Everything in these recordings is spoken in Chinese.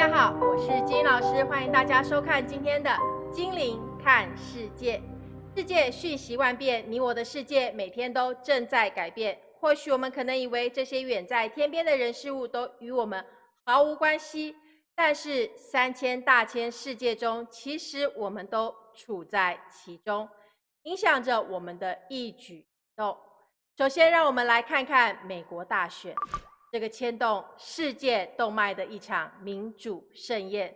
大家好，我是金老师，欢迎大家收看今天的《精灵看世界》。世界瞬息万变，你我的世界每天都正在改变。或许我们可能以为这些远在天边的人事物都与我们毫无关系，但是三千大千世界中，其实我们都处在其中，影响着我们的一举一动。首先，让我们来看看美国大选。这个牵动世界动脉的一场民主盛宴，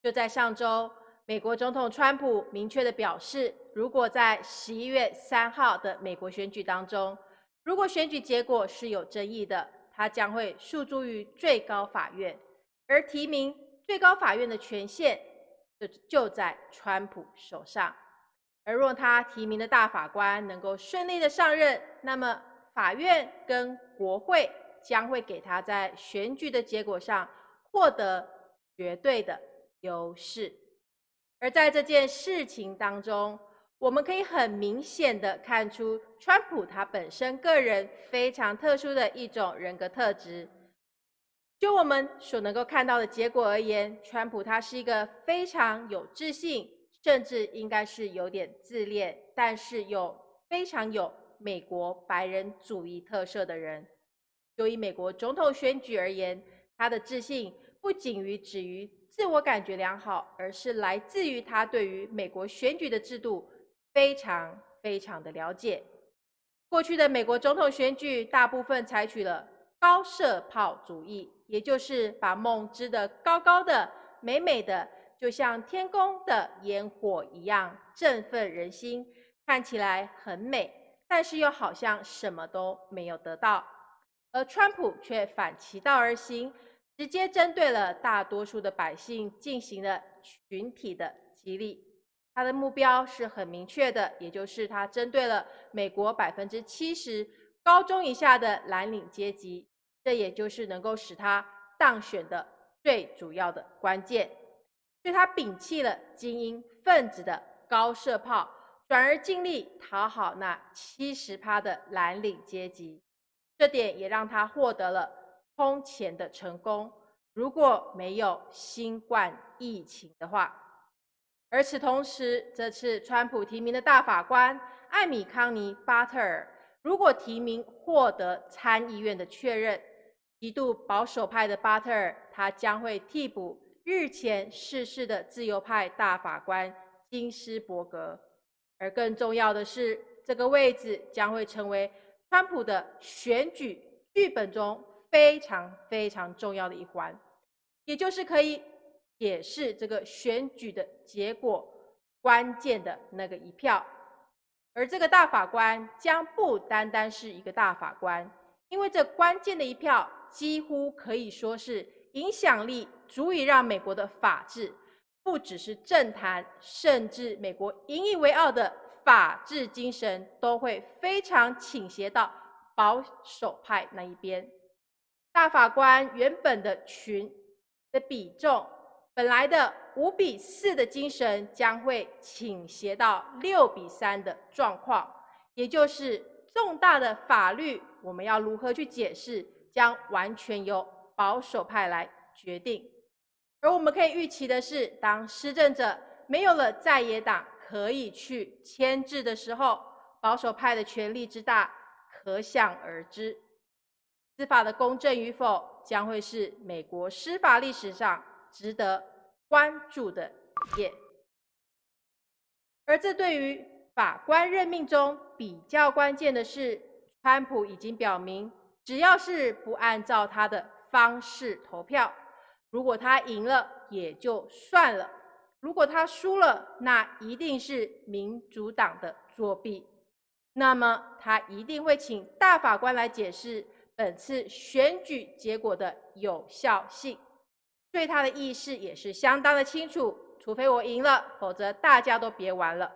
就在上周，美国总统川普明确的表示，如果在十一月三号的美国选举当中，如果选举结果是有争议的，他将会诉诸于最高法院，而提名最高法院的权限就就在川普手上。而若他提名的大法官能够顺利的上任，那么法院跟国会。将会给他在选举的结果上获得绝对的优势，而在这件事情当中，我们可以很明显的看出，川普他本身个人非常特殊的一种人格特质。就我们所能够看到的结果而言，川普他是一个非常有自信，甚至应该是有点自恋，但是又非常有美国白人主义特色的人。就以美国总统选举而言，他的自信不仅于止于自我感觉良好，而是来自于他对于美国选举的制度非常非常的了解。过去的美国总统选举大部分采取了高射炮主义，也就是把梦支得高高的、美美的，就像天空的烟火一样振奋人心，看起来很美，但是又好像什么都没有得到。而川普却反其道而行，直接针对了大多数的百姓进行了群体的激励。他的目标是很明确的，也就是他针对了美国百分之七十高中以下的蓝领阶级，这也就是能够使他当选的最主要的关键。所以他摒弃了精英分子的高射炮，转而尽力讨好那七十趴的蓝领阶级。这点也让他获得了空前的成功。如果没有新冠疫情的话，而此同时，这次川普提名的大法官艾米康尼巴特尔，如果提名获得参议院的确认，极度保守派的巴特尔，他将会替补日前逝世的自由派大法官金斯伯格。而更重要的是，这个位置将会成为。川普的选举剧本中非常非常重要的一环，也就是可以解释这个选举的结果关键的那个一票。而这个大法官将不单单是一个大法官，因为这关键的一票几乎可以说是影响力足以让美国的法治，不只是政坛，甚至美国引以为傲的。法治精神都会非常倾斜到保守派那一边。大法官原本的群的比重，本来的五比四的精神，将会倾斜到六比三的状况。也就是重大的法律，我们要如何去解释，将完全由保守派来决定。而我们可以预期的是，当施政者没有了在野党。可以去牵制的时候，保守派的权力之大，可想而知。司法的公正与否，将会是美国司法历史上值得关注的一页。而这对于法官任命中比较关键的是，川普已经表明，只要是不按照他的方式投票，如果他赢了也就算了。如果他输了，那一定是民主党的作弊。那么他一定会请大法官来解释本次选举结果的有效性。对他的意识也是相当的清楚。除非我赢了，否则大家都别玩了。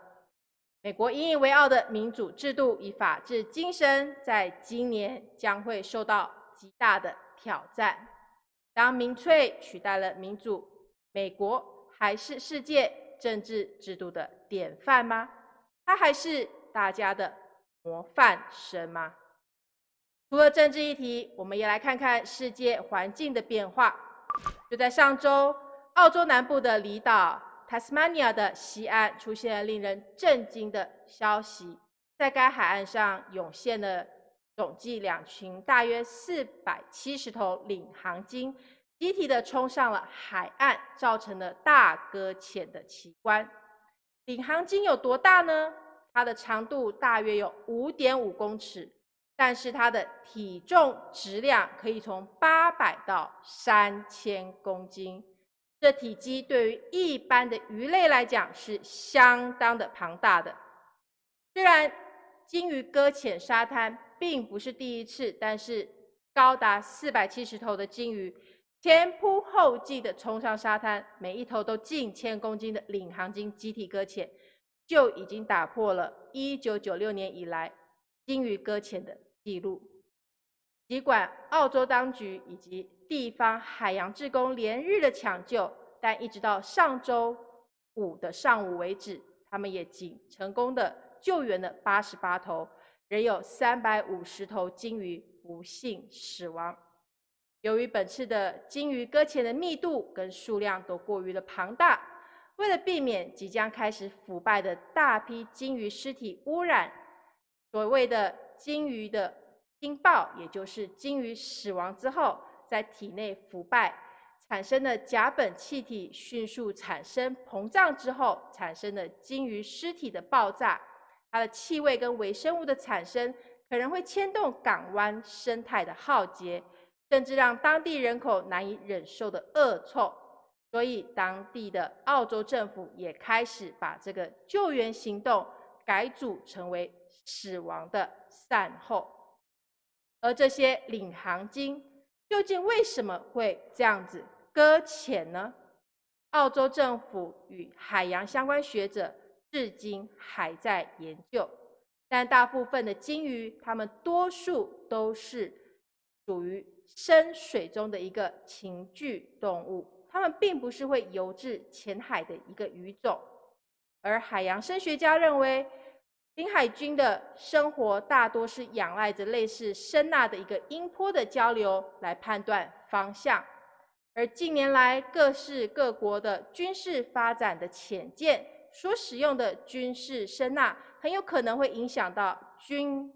美国引以为傲的民主制度与法治精神，在今年将会受到极大的挑战。当民粹取代了民主，美国。还是世界政治制度的典范吗？它还是大家的模范生吗？除了政治议题，我们也来看看世界环境的变化。就在上周，澳洲南部的离岛 Tasmania 的西岸出现了令人震惊的消息，在该海岸上涌现了总计两群大约四百七十头领航鲸，集体的冲上了海岸，造成了大搁浅的奇观。领航鲸有多大呢？它的长度大约有五点五公尺。但是它的体重质量可以从八百到三千公斤，这体积对于一般的鱼类来讲是相当的庞大的。虽然鲸鱼搁浅沙滩并不是第一次，但是高达四百七十头的鲸鱼前仆后继的冲上沙滩，每一头都近千公斤的领航鲸集体搁浅，就已经打破了一九九六年以来鲸鱼搁浅的。记录，尽管澳洲当局以及地方海洋志工连日的抢救，但一直到上周五的上午为止，他们也仅成功的救援了八十八头，仍有三百五十头鲸鱼不幸死亡。由于本次的鲸鱼搁浅的密度跟数量都过于的庞大，为了避免即将开始腐败的大批鲸鱼尸体污染，所谓的。鲸鱼的鲸爆，也就是鲸鱼死亡之后，在体内腐败产生的甲苯气体迅速产生膨胀之后，产生的鲸鱼尸体的爆炸，它的气味跟微生物的产生，可能会牵动港湾生态的浩劫，甚至让当地人口难以忍受的恶臭。所以，当地的澳洲政府也开始把这个救援行动改组成为死亡的。善后，而这些领航鲸究竟为什么会这样子搁浅呢？澳洲政府与海洋相关学者至今还在研究，但大部分的鲸鱼，它们多数都是属于深水中的一个禽聚动物，它们并不是会游至浅海的一个鱼种，而海洋生学家认为。领海军的生活大多是仰赖着类似声呐的一个音波的交流来判断方向，而近年来各式各国的军事发展的潜舰所使用的军事声呐，很有可能会影响到军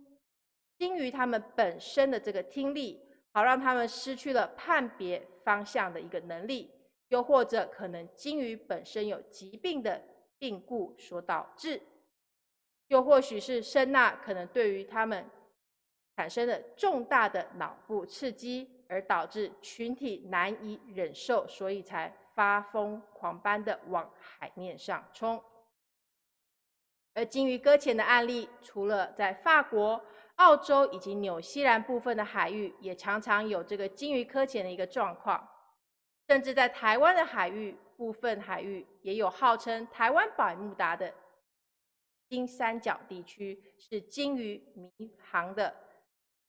鲸鱼它们本身的这个听力，好让他们失去了判别方向的一个能力，又或者可能鲸鱼本身有疾病的病故所导致。又或许是声呐可能对于他们产生了重大的脑部刺激，而导致群体难以忍受，所以才发疯狂般的往海面上冲。而鲸鱼搁浅的案例，除了在法国、澳洲以及纽西兰部分的海域，也常常有这个鲸鱼搁浅的一个状况，甚至在台湾的海域部分海域，也有号称台湾百慕达的。金三角地区是鲸鱼迷航的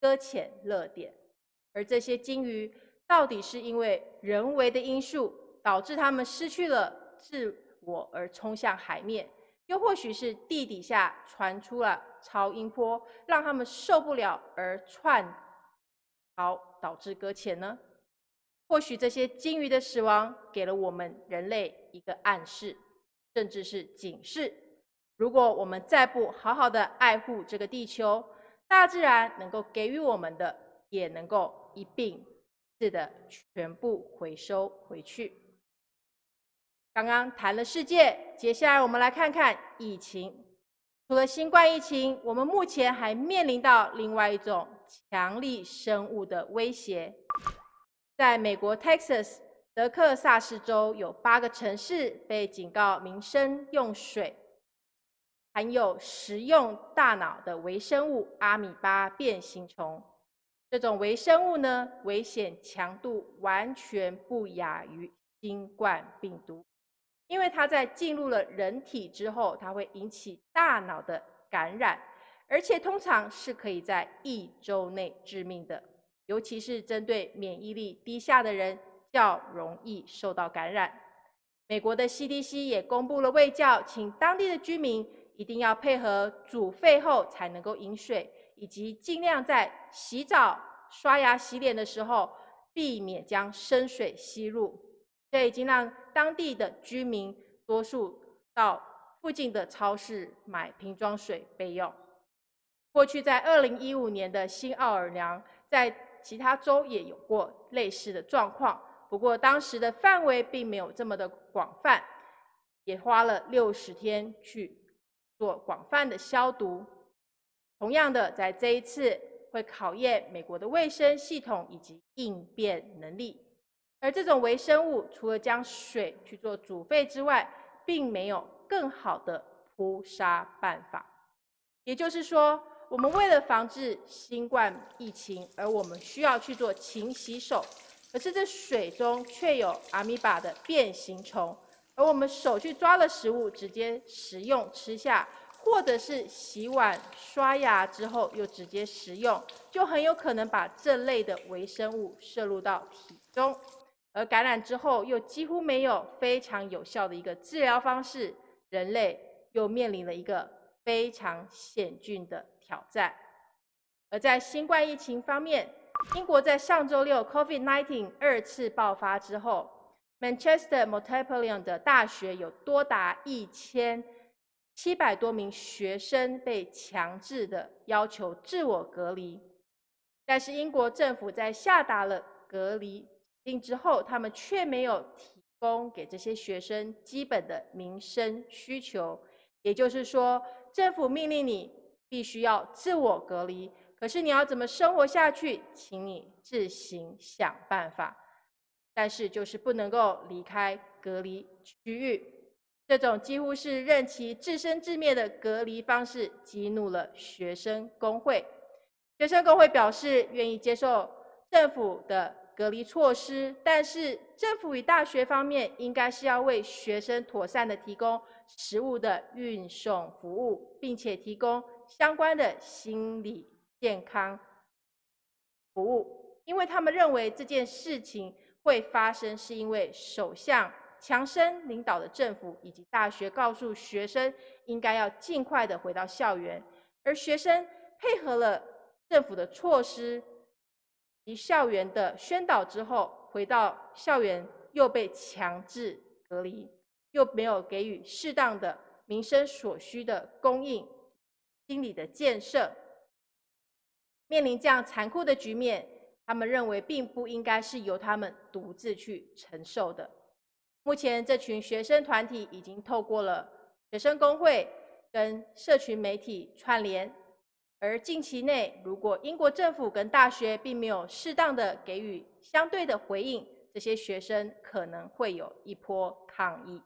搁浅热点，而这些鲸鱼到底是因为人为的因素导致它们失去了自我而冲向海面，又或许是地底下传出了超音波，让他们受不了而窜逃导致搁浅呢？或许这些鲸鱼的死亡给了我们人类一个暗示，甚至是警示。如果我们再不好好的爱护这个地球，大自然能够给予我们的，也能够一并似的全部回收回去。刚刚谈了世界，接下来我们来看看疫情。除了新冠疫情，我们目前还面临到另外一种强力生物的威胁。在美国 Texas 德克萨斯州，有八个城市被警告民生用水。含有食用大脑的微生物阿米巴变形虫，这种微生物呢，危险强度完全不亚于新冠病毒，因为它在进入了人体之后，它会引起大脑的感染，而且通常是可以在一周内致命的，尤其是针对免疫力低下的人，较容易受到感染。美国的 CDC 也公布了卫教，请当地的居民。一定要配合煮沸后才能够饮水，以及尽量在洗澡、刷牙、洗脸的时候，避免将生水吸入，这已经让当地的居民多数到附近的超市买瓶装水备用。过去在二零一五年的新奥尔良，在其他州也有过类似的状况，不过当时的范围并没有这么的广泛，也花了六十天去做广泛的消毒。同样的，在这一次。会考验美国的卫生系统以及应变能力，而这种微生物除了将水去做煮沸之外，并没有更好的扑杀办法。也就是说，我们为了防治新冠疫情，而我们需要去做勤洗手，可是这水中却有阿米巴的变形虫，而我们手去抓了食物，直接食用吃下。或者是洗碗、刷牙之后又直接食用，就很有可能把这类的微生物摄入到体中，而感染之后又几乎没有非常有效的一个治疗方式，人类又面临了一个非常险峻的挑战。而在新冠疫情方面，英国在上周六 COVID-19 二次爆发之后，Manchester Metropolitan 的大学有多达一千。七百多名学生被强制的要求自我隔离，但是英国政府在下达了隔离令之后，他们却没有提供给这些学生基本的民生需求。也就是说，政府命令你必须要自我隔离，可是你要怎么生活下去，请你自行想办法。但是就是不能够离开隔离区域。这种几乎是任其自生自灭的隔离方式，激怒了学生工会。学生工会表示愿意接受政府的隔离措施，但是政府与大学方面应该是要为学生妥善的提供食物的运送服务，并且提供相关的心理健康服务，因为他们认为这件事情会发生，是因为首相。强生领导的政府以及大学告诉学生，应该要尽快的回到校园，而学生配合了政府的措施及校园的宣导之后，回到校园又被强制隔离，又没有给予适当的民生所需的供应、心理的建设，面临这样残酷的局面，他们认为并不应该是由他们独自去承受的。目前，这群学生团体已经透过了学生工会跟社群媒体串联，而近期内，如果英国政府跟大学并没有适当的给予相对的回应，这些学生可能会有一波抗议。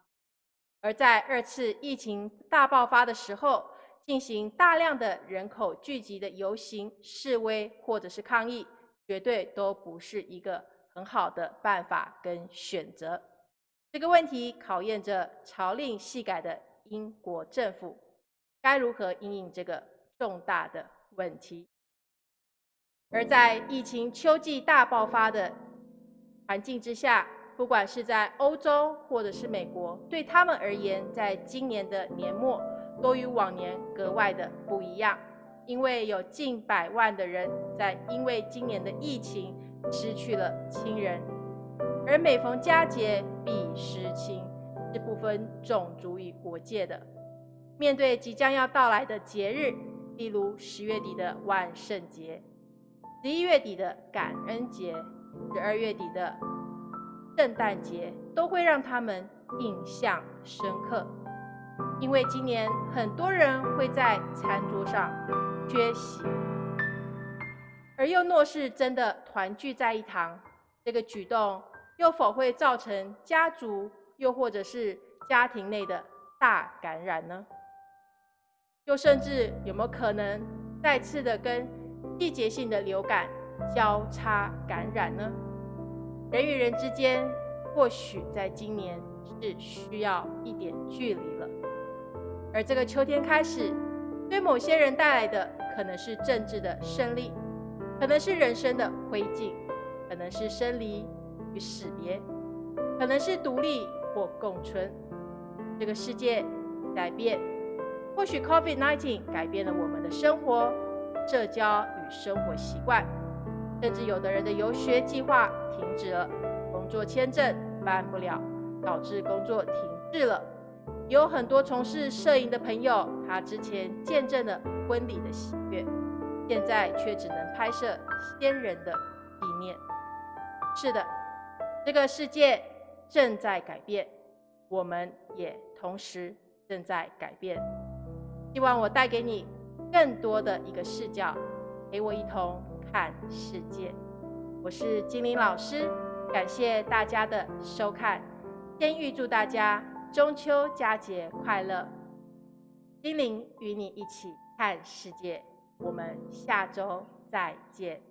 而在二次疫情大爆发的时候，进行大量的人口聚集的游行、示威或者是抗议，绝对都不是一个很好的办法跟选择。这个问题考验着朝令夕改的英国政府该如何应应这个重大的问题。而在疫情秋季大爆发的环境之下，不管是在欧洲或者是美国，对他们而言，在今年的年末都与往年格外的不一样，因为有近百万的人在因为今年的疫情失去了亲人。而每逢佳节必失亲，是不分种族与国界的。面对即将要到来的节日，例如十月底的万圣节、十一月底的感恩节、十二月底的圣诞节，都会让他们印象深刻。因为今年很多人会在餐桌上缺席，而又若是真的团聚在一堂，这个举动。又否会造成家族又或者是家庭内的大感染呢？又甚至有没有可能再次的跟季节性的流感交叉感染呢？人与人之间或许在今年是需要一点距离了。而这个秋天开始，对某些人带来的可能是政治的胜利，可能是人生的灰烬，可能是生离。与死别，可能是独立或共存。这个世界改变，或许 COVID-19 改变了我们的生活、社交与生活习惯。甚至有的人的游学计划停止了，工作签证办不了，导致工作停滞了。有很多从事摄影的朋友，他之前见证了婚礼的喜悦，现在却只能拍摄先人的纪念。是的，这个世界正在改变，我们也同时正在改变。希望我带给你更多的一个视角，陪我一同看世界。我是金玲老师，感谢大家的收看，先预祝大家。中秋佳节快乐！金玲与你一起看世界，我们下周再见。